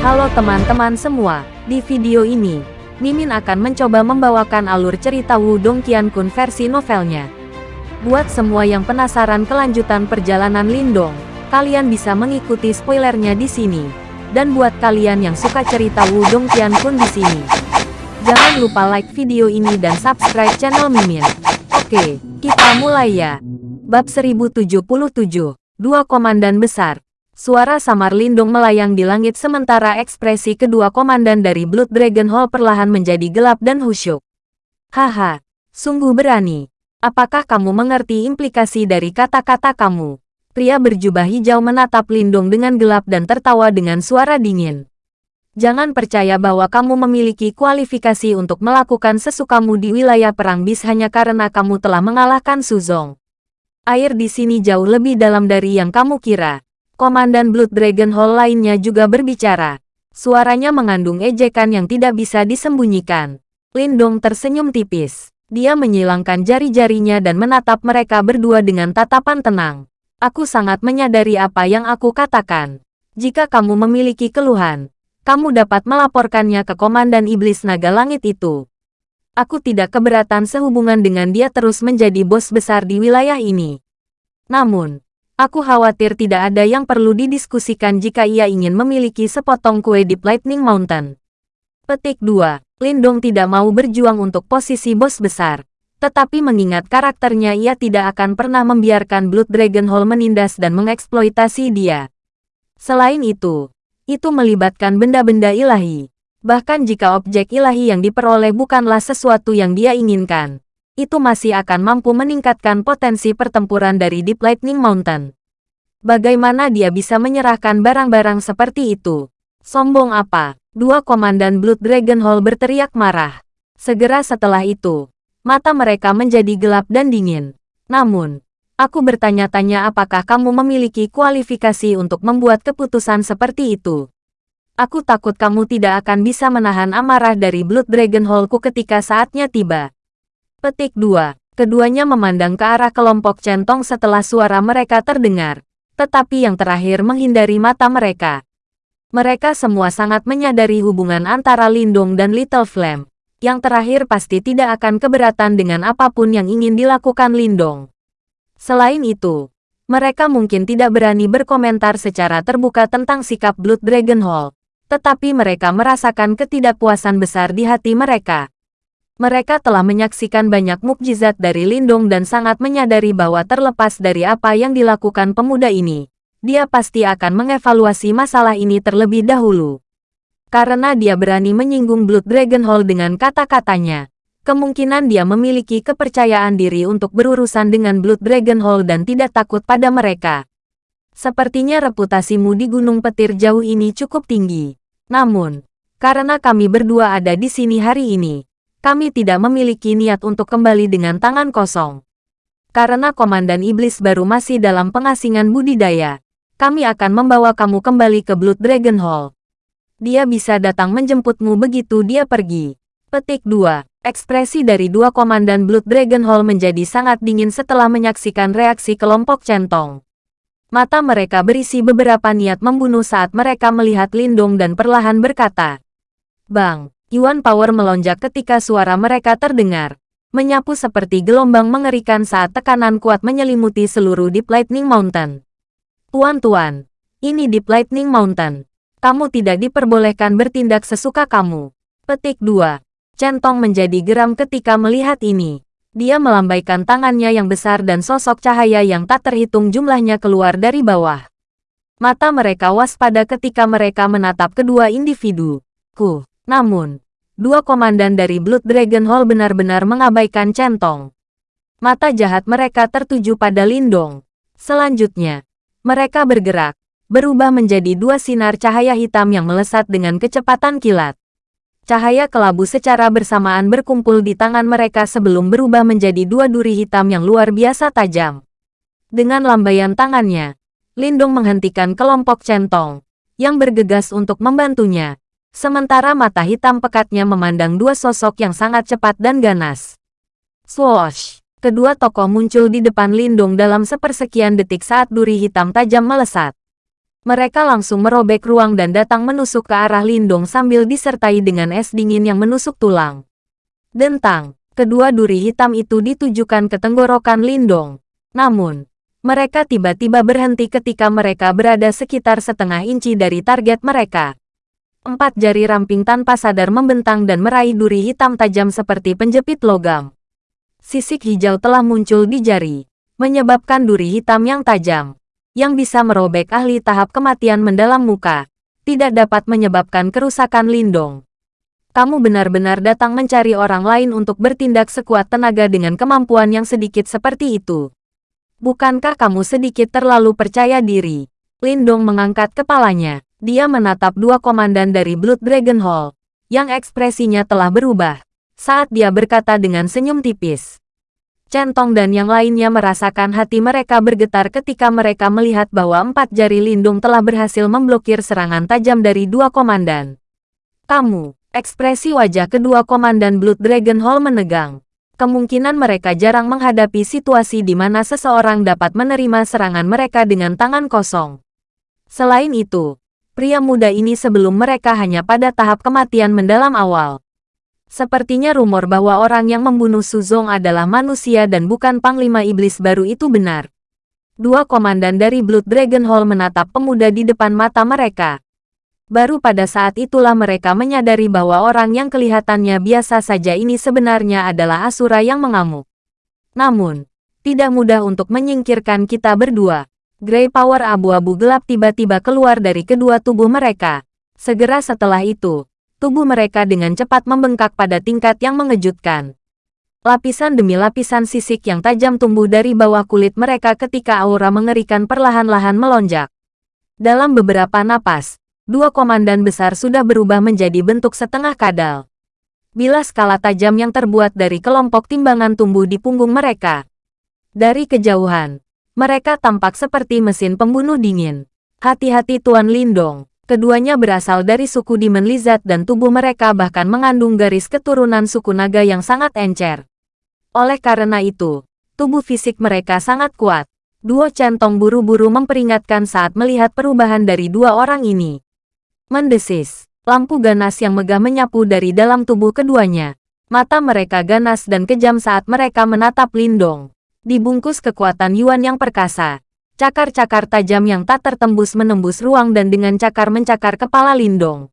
Halo teman-teman semua, di video ini, Mimin akan mencoba membawakan alur cerita Wudong Qiankun versi novelnya. Buat semua yang penasaran kelanjutan perjalanan Lindong, kalian bisa mengikuti spoilernya di sini. Dan buat kalian yang suka cerita Wudong Qiankun di sini, jangan lupa like video ini dan subscribe channel Mimin. Oke, kita mulai ya. Bab 1077, Dua Komandan Besar. Suara samar lindung melayang di langit sementara ekspresi kedua komandan dari Blood Dragon Hall perlahan menjadi gelap dan khusyuk. Haha, sungguh berani. Apakah kamu mengerti implikasi dari kata-kata kamu? Pria berjubah hijau menatap Lindung dengan gelap dan tertawa dengan suara dingin. Jangan percaya bahwa kamu memiliki kualifikasi untuk melakukan sesukamu di wilayah perang bis hanya karena kamu telah mengalahkan Suzong. Air di sini jauh lebih dalam dari yang kamu kira. Komandan Blood Dragon Hall lainnya juga berbicara. Suaranya mengandung ejekan yang tidak bisa disembunyikan. Lindong tersenyum tipis. Dia menyilangkan jari-jarinya dan menatap mereka berdua dengan tatapan tenang. Aku sangat menyadari apa yang aku katakan. Jika kamu memiliki keluhan, kamu dapat melaporkannya ke Komandan Iblis Naga Langit itu. Aku tidak keberatan sehubungan dengan dia terus menjadi bos besar di wilayah ini. Namun, aku khawatir tidak ada yang perlu didiskusikan jika ia ingin memiliki sepotong kue di Lightning Mountain. Petik 2. Lindong tidak mau berjuang untuk posisi bos besar. Tetapi mengingat karakternya ia tidak akan pernah membiarkan Blood Dragon Hall menindas dan mengeksploitasi dia. Selain itu, itu melibatkan benda-benda ilahi. Bahkan jika objek ilahi yang diperoleh bukanlah sesuatu yang dia inginkan, itu masih akan mampu meningkatkan potensi pertempuran dari Deep Lightning Mountain. Bagaimana dia bisa menyerahkan barang-barang seperti itu? Sombong apa? Dua komandan Blood Dragon Hall berteriak marah. Segera setelah itu, mata mereka menjadi gelap dan dingin. Namun, aku bertanya-tanya apakah kamu memiliki kualifikasi untuk membuat keputusan seperti itu. Aku takut kamu tidak akan bisa menahan amarah dari Blood Dragon Hallku ketika saatnya tiba. Petik 2. Keduanya memandang ke arah kelompok centong setelah suara mereka terdengar. Tetapi yang terakhir menghindari mata mereka. Mereka semua sangat menyadari hubungan antara Lindung dan Little Flame. Yang terakhir pasti tidak akan keberatan dengan apa pun yang ingin dilakukan Lindong. Selain itu, mereka mungkin tidak berani berkomentar secara terbuka tentang sikap Blood Dragon Hall, tetapi mereka merasakan ketidakpuasan besar di hati mereka. Mereka telah menyaksikan banyak mukjizat dari Lindung dan sangat menyadari bahwa terlepas dari apa yang dilakukan pemuda ini, dia pasti akan mengevaluasi masalah ini terlebih dahulu. Karena dia berani menyinggung Blood Dragon Hall dengan kata-katanya, kemungkinan dia memiliki kepercayaan diri untuk berurusan dengan Blood Dragon Hall dan tidak takut pada mereka. Sepertinya reputasimu di Gunung Petir jauh ini cukup tinggi. Namun, karena kami berdua ada di sini hari ini, kami tidak memiliki niat untuk kembali dengan tangan kosong. Karena Komandan Iblis baru masih dalam pengasingan budidaya, kami akan membawa kamu kembali ke Blood Dragon Hall. Dia bisa datang menjemputmu begitu dia pergi. Petik 2. Ekspresi dari dua komandan Blood Dragon Hall menjadi sangat dingin setelah menyaksikan reaksi kelompok centong. Mata mereka berisi beberapa niat membunuh saat mereka melihat Lindung dan perlahan berkata, Bang, Yuan Power melonjak ketika suara mereka terdengar. Menyapu seperti gelombang mengerikan saat tekanan kuat menyelimuti seluruh Deep Lightning Mountain. Tuan-tuan, ini Deep Lightning Mountain. Kamu tidak diperbolehkan bertindak sesuka kamu. Petik 2. Centong menjadi geram ketika melihat ini. Dia melambaikan tangannya yang besar dan sosok cahaya yang tak terhitung jumlahnya keluar dari bawah. Mata mereka waspada ketika mereka menatap kedua individu. Ku. Namun, dua komandan dari Blood Dragon Hall benar-benar mengabaikan centong. Mata jahat mereka tertuju pada Lindong. Selanjutnya, mereka bergerak, berubah menjadi dua sinar cahaya hitam yang melesat dengan kecepatan kilat. Cahaya kelabu secara bersamaan berkumpul di tangan mereka sebelum berubah menjadi dua duri hitam yang luar biasa tajam. Dengan lambaian tangannya, Lindung menghentikan kelompok centong, yang bergegas untuk membantunya. Sementara mata hitam pekatnya memandang dua sosok yang sangat cepat dan ganas. Swoosh! Kedua tokoh muncul di depan Lindung dalam sepersekian detik saat duri hitam tajam melesat. Mereka langsung merobek ruang dan datang menusuk ke arah Lindong sambil disertai dengan es dingin yang menusuk tulang. Dentang, kedua duri hitam itu ditujukan ke tenggorokan Lindong. Namun, mereka tiba-tiba berhenti ketika mereka berada sekitar setengah inci dari target mereka. Empat jari ramping tanpa sadar membentang dan meraih duri hitam tajam seperti penjepit logam. Sisik hijau telah muncul di jari, menyebabkan duri hitam yang tajam, yang bisa merobek ahli tahap kematian mendalam muka, tidak dapat menyebabkan kerusakan Lindong kamu benar-benar datang mencari orang lain untuk bertindak sekuat tenaga dengan kemampuan yang sedikit seperti itu. Bukankah kamu sedikit terlalu percaya diri? Lindong mengangkat kepalanya. Dia menatap dua komandan dari Blood Dragon Hall, yang ekspresinya telah berubah, saat dia berkata dengan senyum tipis. Centong dan yang lainnya merasakan hati mereka bergetar ketika mereka melihat bahwa empat jari lindung telah berhasil memblokir serangan tajam dari dua komandan. Kamu, Ekspresi wajah kedua komandan Blood Dragon Hall menegang. Kemungkinan mereka jarang menghadapi situasi di mana seseorang dapat menerima serangan mereka dengan tangan kosong. Selain itu, pria muda ini sebelum mereka hanya pada tahap kematian mendalam awal. Sepertinya rumor bahwa orang yang membunuh Suzong adalah manusia dan bukan Panglima Iblis baru itu benar. Dua komandan dari Blood Dragon Hall menatap pemuda di depan mata mereka. Baru pada saat itulah mereka menyadari bahwa orang yang kelihatannya biasa saja ini sebenarnya adalah Asura yang mengamuk. Namun, tidak mudah untuk menyingkirkan kita berdua. Grey Power abu-abu gelap tiba-tiba keluar dari kedua tubuh mereka. Segera setelah itu, tubuh mereka dengan cepat membengkak pada tingkat yang mengejutkan. Lapisan demi lapisan sisik yang tajam tumbuh dari bawah kulit mereka ketika aura mengerikan perlahan-lahan melonjak. Dalam beberapa napas, dua komandan besar sudah berubah menjadi bentuk setengah kadal. Bila skala tajam yang terbuat dari kelompok timbangan tumbuh di punggung mereka. Dari kejauhan, mereka tampak seperti mesin pembunuh dingin. Hati-hati Tuan Lindong, keduanya berasal dari suku Demon Lizard dan tubuh mereka bahkan mengandung garis keturunan suku naga yang sangat encer. Oleh karena itu, tubuh fisik mereka sangat kuat. Duo centong buru-buru memperingatkan saat melihat perubahan dari dua orang ini. Mendesis. Lampu ganas yang megah menyapu dari dalam tubuh keduanya. Mata mereka ganas dan kejam saat mereka menatap Lindong. Dibungkus kekuatan Yuan yang perkasa. Cakar-cakar tajam yang tak tertembus menembus ruang dan dengan cakar mencakar kepala Lindong.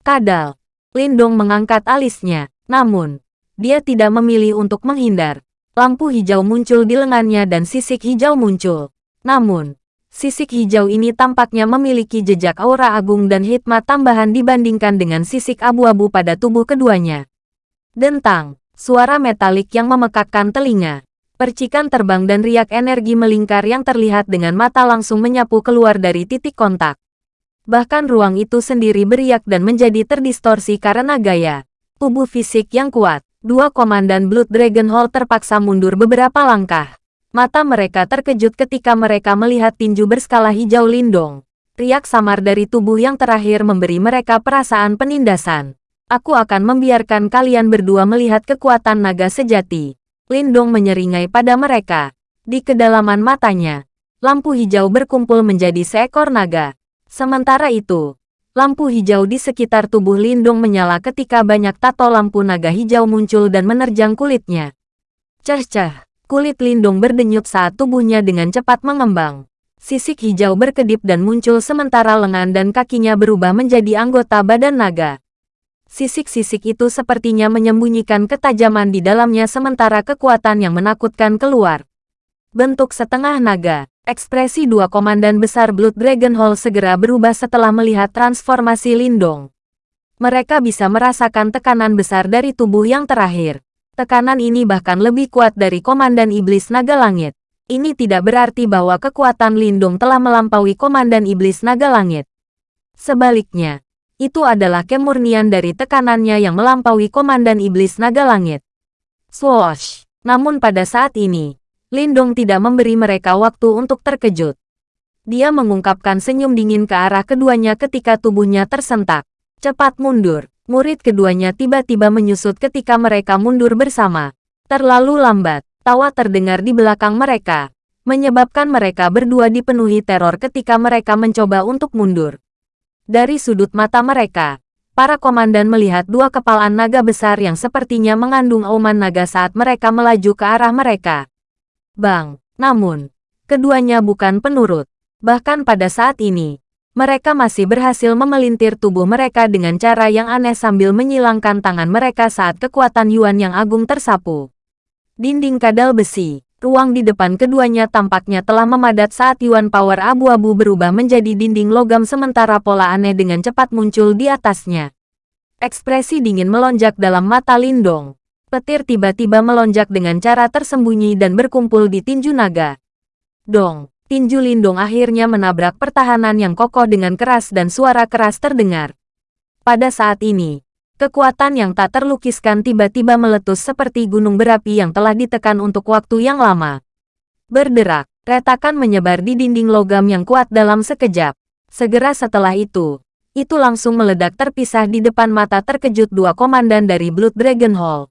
Kadal. Lindong mengangkat alisnya. Namun, dia tidak memilih untuk menghindar. Lampu hijau muncul di lengannya dan sisik hijau muncul. Namun, Sisik hijau ini tampaknya memiliki jejak aura agung dan hikmat tambahan dibandingkan dengan sisik abu-abu pada tubuh keduanya. Dentang, suara metalik yang memekakkan telinga. Percikan terbang dan riak energi melingkar yang terlihat dengan mata langsung menyapu keluar dari titik kontak. Bahkan ruang itu sendiri beriak dan menjadi terdistorsi karena gaya. Tubuh fisik yang kuat, dua komandan Blood Dragon Hall terpaksa mundur beberapa langkah. Mata mereka terkejut ketika mereka melihat tinju berskala hijau lindong. Riak samar dari tubuh yang terakhir memberi mereka perasaan penindasan. Aku akan membiarkan kalian berdua melihat kekuatan naga sejati. Lindong menyeringai pada mereka. Di kedalaman matanya, lampu hijau berkumpul menjadi seekor naga. Sementara itu, lampu hijau di sekitar tubuh Lindong menyala ketika banyak tato lampu naga hijau muncul dan menerjang kulitnya. Cah-cah. Kulit Lindung berdenyut saat tubuhnya dengan cepat mengembang. Sisik hijau berkedip dan muncul sementara lengan dan kakinya berubah menjadi anggota badan naga. Sisik-sisik itu sepertinya menyembunyikan ketajaman di dalamnya sementara kekuatan yang menakutkan keluar. Bentuk setengah naga, ekspresi dua komandan besar Blood Dragon Hall segera berubah setelah melihat transformasi Lindong. Mereka bisa merasakan tekanan besar dari tubuh yang terakhir. Tekanan ini bahkan lebih kuat dari Komandan Iblis Naga Langit. Ini tidak berarti bahwa kekuatan Lindung telah melampaui Komandan Iblis Naga Langit. Sebaliknya, itu adalah kemurnian dari tekanannya yang melampaui Komandan Iblis Naga Langit. Swoosh! Namun pada saat ini, Lindong tidak memberi mereka waktu untuk terkejut. Dia mengungkapkan senyum dingin ke arah keduanya ketika tubuhnya tersentak. Cepat mundur. Murid keduanya tiba-tiba menyusut ketika mereka mundur bersama. Terlalu lambat, tawa terdengar di belakang mereka. menyebabkan mereka berdua dipenuhi teror ketika mereka mencoba untuk mundur. Dari sudut mata mereka, para komandan melihat dua kepalan naga besar yang sepertinya mengandung auman naga saat mereka melaju ke arah mereka. Bang, namun, keduanya bukan penurut. Bahkan pada saat ini, mereka masih berhasil memelintir tubuh mereka dengan cara yang aneh sambil menyilangkan tangan mereka saat kekuatan Yuan yang agung tersapu. Dinding kadal besi, ruang di depan keduanya tampaknya telah memadat saat Yuan Power abu-abu berubah menjadi dinding logam sementara pola aneh dengan cepat muncul di atasnya. Ekspresi dingin melonjak dalam mata Lindong. Petir tiba-tiba melonjak dengan cara tersembunyi dan berkumpul di tinju naga. Dong, tinju Lindong akhirnya menabrak pertahanan yang kokoh dengan keras dan suara keras terdengar. Pada saat ini, kekuatan yang tak terlukiskan tiba-tiba meletus seperti gunung berapi yang telah ditekan untuk waktu yang lama. Berderak, retakan menyebar di dinding logam yang kuat dalam sekejap. Segera setelah itu, itu langsung meledak terpisah di depan mata terkejut dua komandan dari Blood Dragon Hall.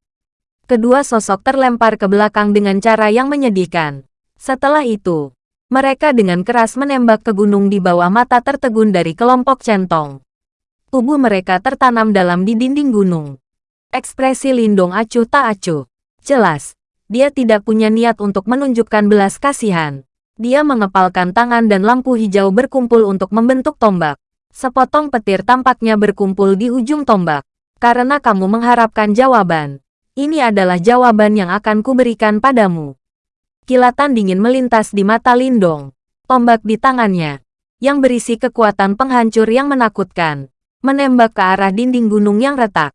Kedua sosok terlempar ke belakang dengan cara yang menyedihkan. Setelah itu, mereka dengan keras menembak ke gunung di bawah mata tertegun dari kelompok centong. Tubuh mereka tertanam dalam di dinding gunung. Ekspresi Lindong acuh tak acuh. Jelas, dia tidak punya niat untuk menunjukkan belas kasihan. Dia mengepalkan tangan dan lampu hijau berkumpul untuk membentuk tombak. Sepotong petir tampaknya berkumpul di ujung tombak. Karena kamu mengharapkan jawaban. Ini adalah jawaban yang akan kuberikan padamu. Kilatan dingin melintas di mata Lindong. Tombak di tangannya, yang berisi kekuatan penghancur yang menakutkan, menembak ke arah dinding gunung yang retak.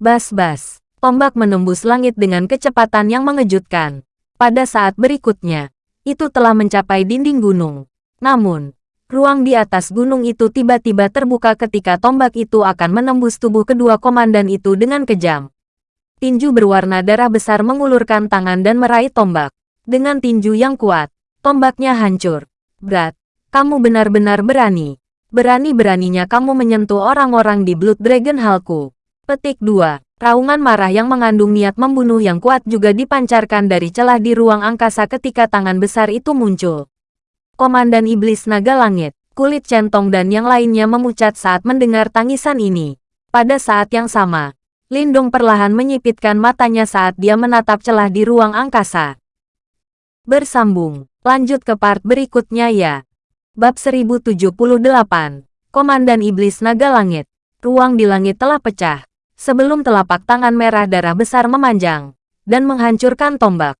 Bas-bas, tombak menembus langit dengan kecepatan yang mengejutkan. Pada saat berikutnya, itu telah mencapai dinding gunung. Namun, ruang di atas gunung itu tiba-tiba terbuka ketika tombak itu akan menembus tubuh kedua komandan itu dengan kejam. Tinju berwarna darah besar mengulurkan tangan dan meraih tombak. Dengan tinju yang kuat, tombaknya hancur. Berat, kamu benar-benar berani. Berani-beraninya kamu menyentuh orang-orang di Blood Dragon Hallku. Petik 2. Raungan marah yang mengandung niat membunuh yang kuat juga dipancarkan dari celah di ruang angkasa ketika tangan besar itu muncul. Komandan Iblis Naga Langit, kulit centong dan yang lainnya memucat saat mendengar tangisan ini. Pada saat yang sama, Lindung perlahan menyipitkan matanya saat dia menatap celah di ruang angkasa. Bersambung. Lanjut ke part berikutnya ya. Bab 1078. Komandan Iblis Naga Langit. Ruang di langit telah pecah. Sebelum telapak tangan merah darah besar memanjang. Dan menghancurkan tombak.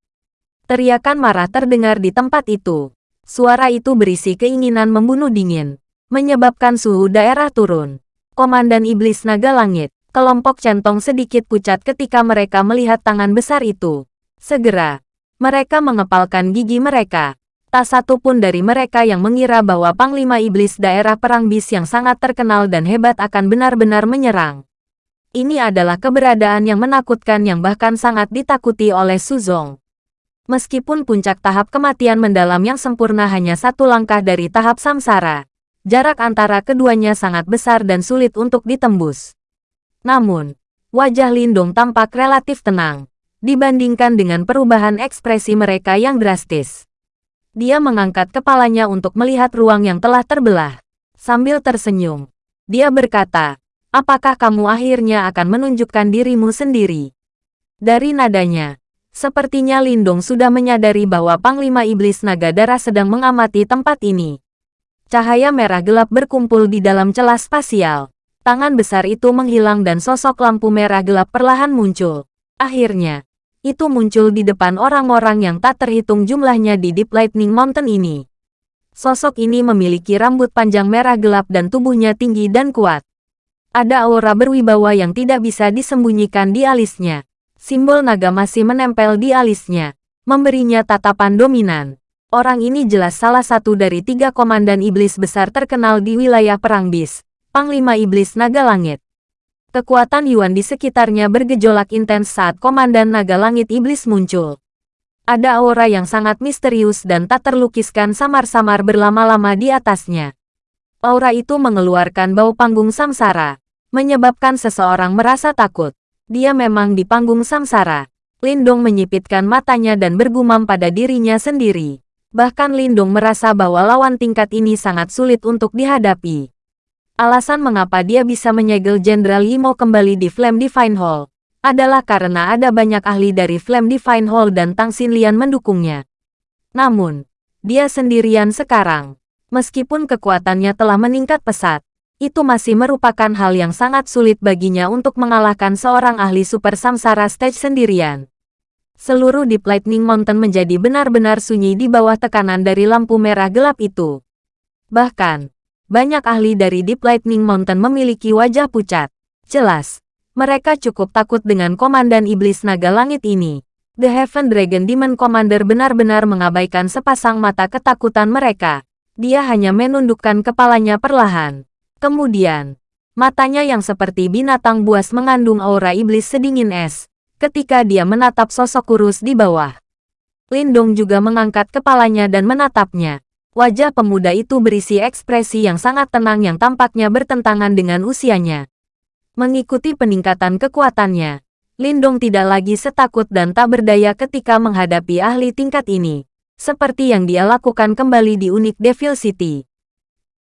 Teriakan marah terdengar di tempat itu. Suara itu berisi keinginan membunuh dingin. Menyebabkan suhu daerah turun. Komandan Iblis Naga Langit. Kelompok centong sedikit pucat ketika mereka melihat tangan besar itu. Segera, mereka mengepalkan gigi mereka. Tak satu pun dari mereka yang mengira bahwa Panglima Iblis daerah perang bis yang sangat terkenal dan hebat akan benar-benar menyerang. Ini adalah keberadaan yang menakutkan yang bahkan sangat ditakuti oleh Suzong. Meskipun puncak tahap kematian mendalam yang sempurna hanya satu langkah dari tahap samsara, jarak antara keduanya sangat besar dan sulit untuk ditembus. Namun, wajah Lindung tampak relatif tenang dibandingkan dengan perubahan ekspresi mereka yang drastis. Dia mengangkat kepalanya untuk melihat ruang yang telah terbelah. Sambil tersenyum, dia berkata, apakah kamu akhirnya akan menunjukkan dirimu sendiri? Dari nadanya, sepertinya Lindong sudah menyadari bahwa Panglima Iblis Naga Darah sedang mengamati tempat ini. Cahaya merah gelap berkumpul di dalam celah spasial. Tangan besar itu menghilang dan sosok lampu merah gelap perlahan muncul. Akhirnya, itu muncul di depan orang-orang yang tak terhitung jumlahnya di Deep Lightning Mountain ini. Sosok ini memiliki rambut panjang merah gelap dan tubuhnya tinggi dan kuat. Ada aura berwibawa yang tidak bisa disembunyikan di alisnya. Simbol naga masih menempel di alisnya, memberinya tatapan dominan. Orang ini jelas salah satu dari tiga komandan iblis besar terkenal di wilayah Perang Bis, Panglima Iblis Naga Langit. Kekuatan Yuan di sekitarnya bergejolak intens saat Komandan Naga Langit Iblis muncul. Ada aura yang sangat misterius dan tak terlukiskan samar-samar berlama-lama di atasnya. Aura itu mengeluarkan bau panggung samsara, menyebabkan seseorang merasa takut. Dia memang di panggung samsara. Lindong menyipitkan matanya dan bergumam pada dirinya sendiri. Bahkan Lindung merasa bahwa lawan tingkat ini sangat sulit untuk dihadapi. Alasan mengapa dia bisa menyegel Jenderal Yimo kembali di Flame Divine Hall adalah karena ada banyak ahli dari Flame Divine Hall dan Tang Xinlian mendukungnya. Namun, dia sendirian sekarang. Meskipun kekuatannya telah meningkat pesat, itu masih merupakan hal yang sangat sulit baginya untuk mengalahkan seorang ahli Super Samsara Stage sendirian. Seluruh Deep Lightning Mountain menjadi benar-benar sunyi di bawah tekanan dari lampu merah gelap itu. Bahkan, banyak ahli dari Deep Lightning Mountain memiliki wajah pucat. Jelas, mereka cukup takut dengan Komandan Iblis Naga Langit ini. The Heaven Dragon Demon Commander benar-benar mengabaikan sepasang mata ketakutan mereka. Dia hanya menundukkan kepalanya perlahan. Kemudian, matanya yang seperti binatang buas mengandung aura iblis sedingin es, ketika dia menatap sosok kurus di bawah. Lindong juga mengangkat kepalanya dan menatapnya. Wajah pemuda itu berisi ekspresi yang sangat tenang yang tampaknya bertentangan dengan usianya. Mengikuti peningkatan kekuatannya, Lindong tidak lagi setakut dan tak berdaya ketika menghadapi ahli tingkat ini, seperti yang dia lakukan kembali di unik Devil City.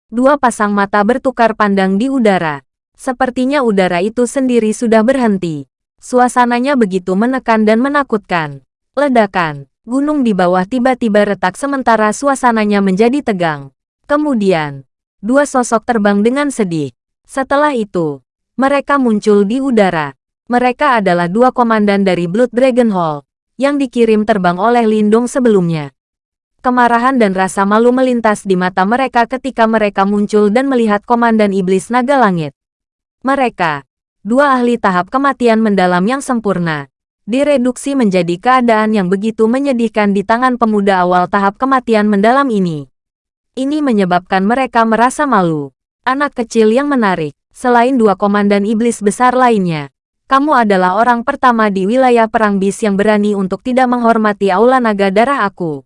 Dua pasang mata bertukar pandang di udara. Sepertinya udara itu sendiri sudah berhenti. Suasananya begitu menekan dan menakutkan. Ledakan, gunung di bawah tiba-tiba retak sementara suasananya menjadi tegang. Kemudian, dua sosok terbang dengan sedih. Setelah itu, mereka muncul di udara. Mereka adalah dua komandan dari Blood Dragon Hall, yang dikirim terbang oleh Lindung sebelumnya. Kemarahan dan rasa malu melintas di mata mereka ketika mereka muncul dan melihat Komandan Iblis Naga Langit. Mereka, dua ahli tahap kematian mendalam yang sempurna, direduksi menjadi keadaan yang begitu menyedihkan di tangan pemuda awal tahap kematian mendalam ini. Ini menyebabkan mereka merasa malu. Anak kecil yang menarik, selain dua komandan iblis besar lainnya, kamu adalah orang pertama di wilayah perang bis yang berani untuk tidak menghormati aula naga darah aku.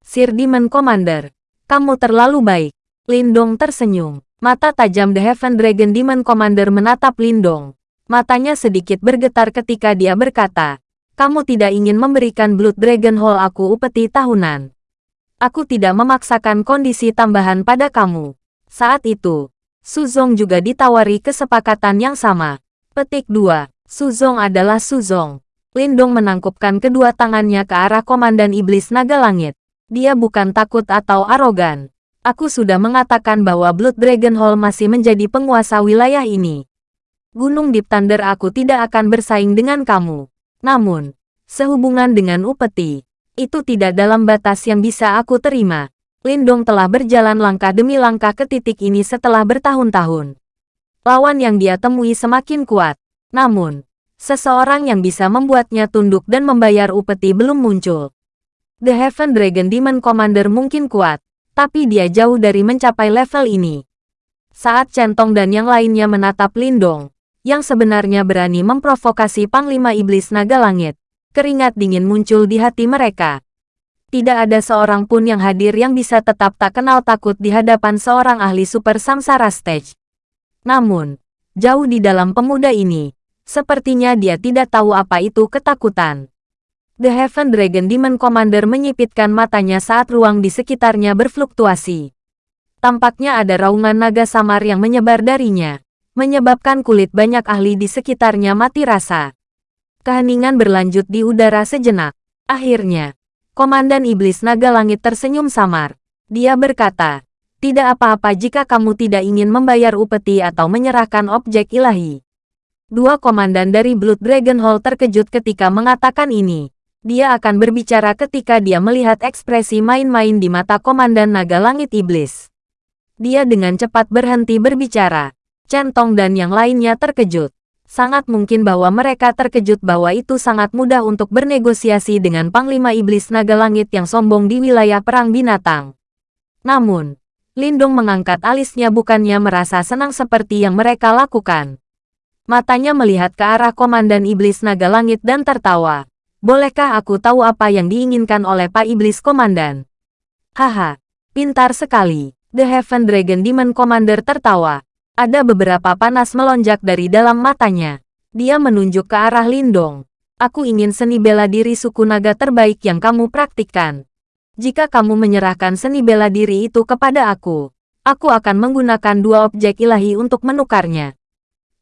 Sir Demon Commander, kamu terlalu baik. Lindong tersenyum. Mata tajam The Heaven Dragon Demon Commander menatap Lindong. Matanya sedikit bergetar ketika dia berkata, kamu tidak ingin memberikan Blood Dragon Hall aku upeti tahunan. Aku tidak memaksakan kondisi tambahan pada kamu. Saat itu, Suzong juga ditawari kesepakatan yang sama. Petik 2. Suzong adalah Suzong. Lindong menangkupkan kedua tangannya ke arah Komandan Iblis Naga Langit. Dia bukan takut atau arogan. Aku sudah mengatakan bahwa Blood Dragon Hall masih menjadi penguasa wilayah ini. Gunung Deep Thunder aku tidak akan bersaing dengan kamu. Namun, sehubungan dengan upeti, itu tidak dalam batas yang bisa aku terima. Lindong telah berjalan langkah demi langkah ke titik ini setelah bertahun-tahun. Lawan yang dia temui semakin kuat. Namun, seseorang yang bisa membuatnya tunduk dan membayar upeti belum muncul. The Heaven Dragon Demon Commander mungkin kuat, tapi dia jauh dari mencapai level ini. Saat Centong dan yang lainnya menatap Lindong, yang sebenarnya berani memprovokasi Panglima Iblis Naga Langit, keringat dingin muncul di hati mereka. Tidak ada seorang pun yang hadir yang bisa tetap tak kenal takut di hadapan seorang ahli Super Samsara Stage. Namun, jauh di dalam pemuda ini, sepertinya dia tidak tahu apa itu ketakutan. The Heaven Dragon Demon Commander menyipitkan matanya saat ruang di sekitarnya berfluktuasi. Tampaknya ada raungan naga samar yang menyebar darinya, menyebabkan kulit banyak ahli di sekitarnya mati rasa. Keheningan berlanjut di udara sejenak. Akhirnya, Komandan Iblis Naga Langit tersenyum samar. Dia berkata, tidak apa-apa jika kamu tidak ingin membayar upeti atau menyerahkan objek ilahi. Dua komandan dari Blood Dragon Hall terkejut ketika mengatakan ini. Dia akan berbicara ketika dia melihat ekspresi main-main di mata Komandan Naga Langit Iblis. Dia dengan cepat berhenti berbicara. Centong dan yang lainnya terkejut. Sangat mungkin bahwa mereka terkejut bahwa itu sangat mudah untuk bernegosiasi dengan Panglima Iblis Naga Langit yang sombong di wilayah Perang Binatang. Namun, Lindung mengangkat alisnya bukannya merasa senang seperti yang mereka lakukan. Matanya melihat ke arah Komandan Iblis Naga Langit dan tertawa. Bolehkah aku tahu apa yang diinginkan oleh Pak Iblis Komandan? Haha, pintar sekali. The Heaven Dragon Demon Commander tertawa. Ada beberapa panas melonjak dari dalam matanya. Dia menunjuk ke arah Lindong. Aku ingin seni bela diri suku naga terbaik yang kamu praktikkan. Jika kamu menyerahkan seni bela diri itu kepada aku, aku akan menggunakan dua objek ilahi untuk menukarnya.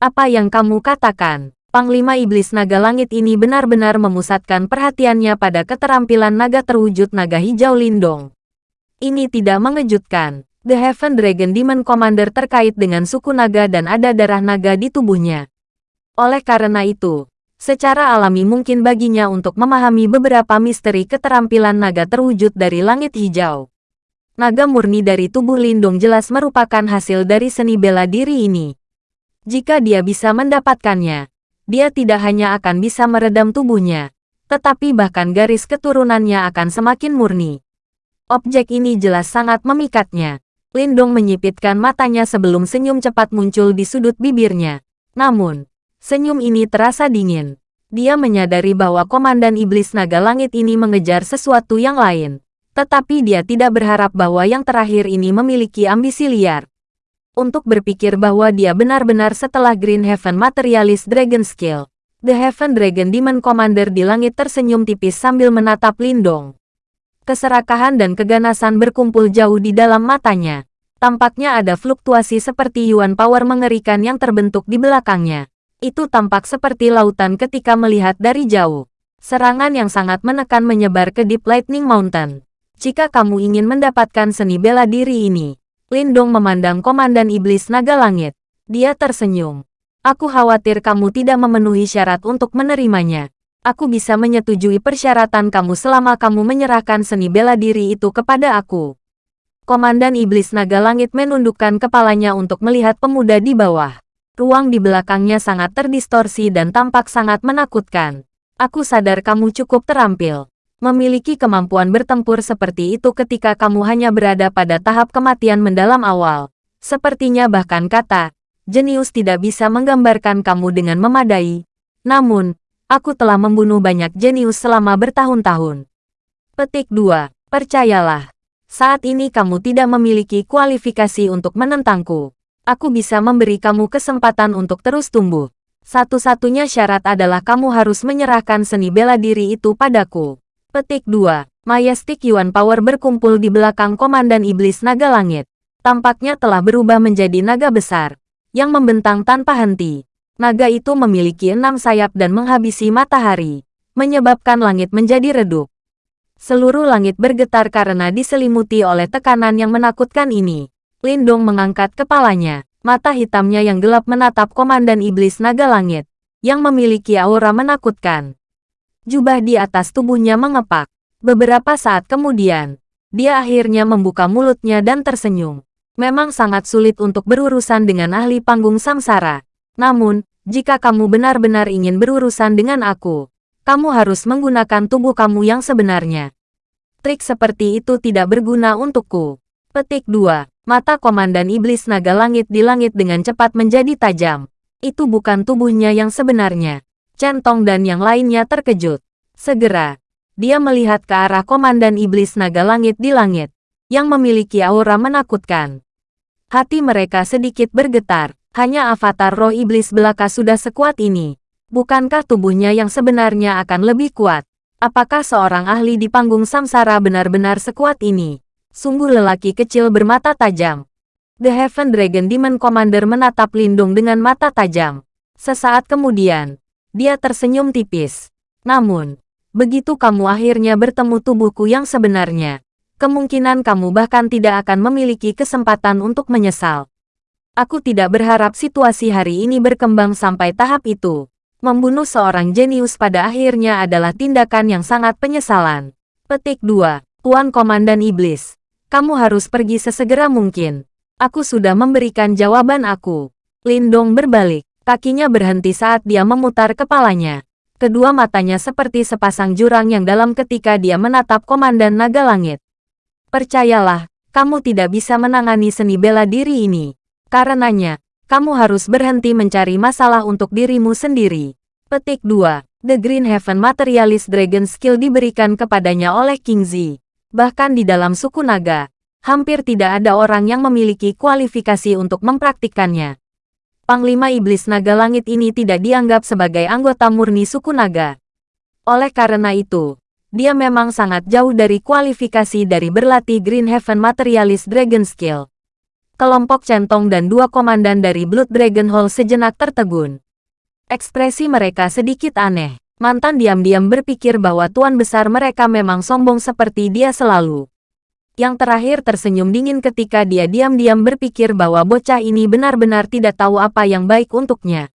Apa yang kamu katakan? Panglima Iblis Naga Langit ini benar-benar memusatkan perhatiannya pada keterampilan naga terwujud naga hijau Lindong. Ini tidak mengejutkan. The Heaven Dragon Demon Commander terkait dengan suku naga dan ada darah naga di tubuhnya. Oleh karena itu, secara alami mungkin baginya untuk memahami beberapa misteri keterampilan naga terwujud dari langit hijau. Naga murni dari tubuh Lindung jelas merupakan hasil dari seni bela diri ini. Jika dia bisa mendapatkannya, dia tidak hanya akan bisa meredam tubuhnya, tetapi bahkan garis keturunannya akan semakin murni. Objek ini jelas sangat memikatnya. Lindong menyipitkan matanya sebelum senyum cepat muncul di sudut bibirnya. Namun, senyum ini terasa dingin. Dia menyadari bahwa Komandan Iblis Naga Langit ini mengejar sesuatu yang lain. Tetapi dia tidak berharap bahwa yang terakhir ini memiliki ambisi liar untuk berpikir bahwa dia benar-benar setelah Green Heaven Materialist Dragon Skill. The Heaven Dragon Demon Commander di langit tersenyum tipis sambil menatap Lindong. Keserakahan dan keganasan berkumpul jauh di dalam matanya. Tampaknya ada fluktuasi seperti Yuan Power mengerikan yang terbentuk di belakangnya. Itu tampak seperti lautan ketika melihat dari jauh. Serangan yang sangat menekan menyebar ke Deep Lightning Mountain. Jika kamu ingin mendapatkan seni bela diri ini, Lindong memandang Komandan Iblis Naga Langit. Dia tersenyum. Aku khawatir kamu tidak memenuhi syarat untuk menerimanya. Aku bisa menyetujui persyaratan kamu selama kamu menyerahkan seni bela diri itu kepada aku. Komandan Iblis Naga Langit menundukkan kepalanya untuk melihat pemuda di bawah. Ruang di belakangnya sangat terdistorsi dan tampak sangat menakutkan. Aku sadar kamu cukup terampil memiliki kemampuan bertempur seperti itu ketika kamu hanya berada pada tahap kematian mendalam awal. Sepertinya bahkan kata, jenius tidak bisa menggambarkan kamu dengan memadai. Namun, aku telah membunuh banyak jenius selama bertahun-tahun. Petik 2. Percayalah, saat ini kamu tidak memiliki kualifikasi untuk menentangku. Aku bisa memberi kamu kesempatan untuk terus tumbuh. Satu-satunya syarat adalah kamu harus menyerahkan seni bela diri itu padaku. Petik 2. Majestic Yuan Power berkumpul di belakang Komandan Iblis Naga Langit. Tampaknya telah berubah menjadi naga besar, yang membentang tanpa henti. Naga itu memiliki enam sayap dan menghabisi matahari, menyebabkan langit menjadi redup. Seluruh langit bergetar karena diselimuti oleh tekanan yang menakutkan ini. Lindong mengangkat kepalanya, mata hitamnya yang gelap menatap Komandan Iblis Naga Langit, yang memiliki aura menakutkan. Jubah di atas tubuhnya mengepak. Beberapa saat kemudian, dia akhirnya membuka mulutnya dan tersenyum. Memang sangat sulit untuk berurusan dengan ahli panggung samsara. Namun, jika kamu benar-benar ingin berurusan dengan aku, kamu harus menggunakan tubuh kamu yang sebenarnya. Trik seperti itu tidak berguna untukku. Petik 2. Mata Komandan Iblis Naga Langit di langit dengan cepat menjadi tajam. Itu bukan tubuhnya yang sebenarnya. Centong dan yang lainnya terkejut. Segera, dia melihat ke arah Komandan Iblis Naga Langit di langit, yang memiliki aura menakutkan. Hati mereka sedikit bergetar, hanya avatar roh iblis belaka sudah sekuat ini. Bukankah tubuhnya yang sebenarnya akan lebih kuat? Apakah seorang ahli di panggung samsara benar-benar sekuat ini? Sungguh lelaki kecil bermata tajam. The Heaven Dragon Demon Commander menatap Lindung dengan mata tajam. Sesaat kemudian, dia tersenyum tipis. Namun, begitu kamu akhirnya bertemu tubuhku yang sebenarnya, kemungkinan kamu bahkan tidak akan memiliki kesempatan untuk menyesal. Aku tidak berharap situasi hari ini berkembang sampai tahap itu. Membunuh seorang jenius pada akhirnya adalah tindakan yang sangat penyesalan. Petik 2. Tuan Komandan Iblis. Kamu harus pergi sesegera mungkin. Aku sudah memberikan jawaban aku. Lindong berbalik. Kakinya berhenti saat dia memutar kepalanya. Kedua matanya seperti sepasang jurang yang dalam ketika dia menatap Komandan Naga Langit. Percayalah, kamu tidak bisa menangani seni bela diri ini. Karenanya, kamu harus berhenti mencari masalah untuk dirimu sendiri. Petik 2. The Green Heaven Materialist Dragon Skill diberikan kepadanya oleh King Zi. Bahkan di dalam suku naga, hampir tidak ada orang yang memiliki kualifikasi untuk mempraktikkannya. Panglima Iblis Naga Langit ini tidak dianggap sebagai anggota murni suku naga. Oleh karena itu, dia memang sangat jauh dari kualifikasi dari berlatih Green Heaven Materialist Dragon Skill. Kelompok centong dan dua komandan dari Blood Dragon Hall sejenak tertegun. Ekspresi mereka sedikit aneh. Mantan diam-diam berpikir bahwa tuan besar mereka memang sombong seperti dia selalu. Yang terakhir tersenyum dingin ketika dia diam-diam berpikir bahwa bocah ini benar-benar tidak tahu apa yang baik untuknya.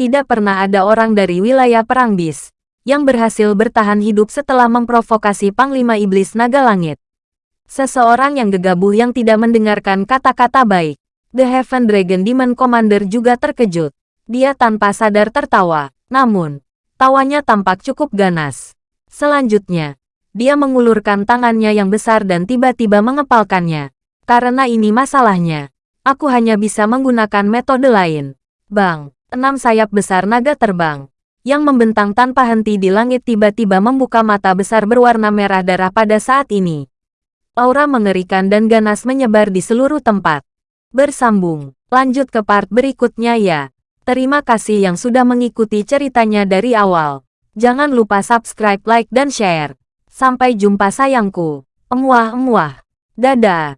Tidak pernah ada orang dari wilayah Perang Bis yang berhasil bertahan hidup setelah memprovokasi Panglima Iblis Naga Langit. Seseorang yang gegabah yang tidak mendengarkan kata-kata baik. The Heaven Dragon Demon Commander juga terkejut. Dia tanpa sadar tertawa. Namun, Tawanya tampak cukup ganas. Selanjutnya, dia mengulurkan tangannya yang besar dan tiba-tiba mengepalkannya. Karena ini masalahnya. Aku hanya bisa menggunakan metode lain. Bang, enam sayap besar naga terbang. Yang membentang tanpa henti di langit tiba-tiba membuka mata besar berwarna merah darah pada saat ini. Aura mengerikan dan ganas menyebar di seluruh tempat. Bersambung, lanjut ke part berikutnya ya. Terima kasih yang sudah mengikuti ceritanya dari awal. Jangan lupa subscribe, like, dan share. Sampai jumpa sayangku. Emuah-emuah. Dadah.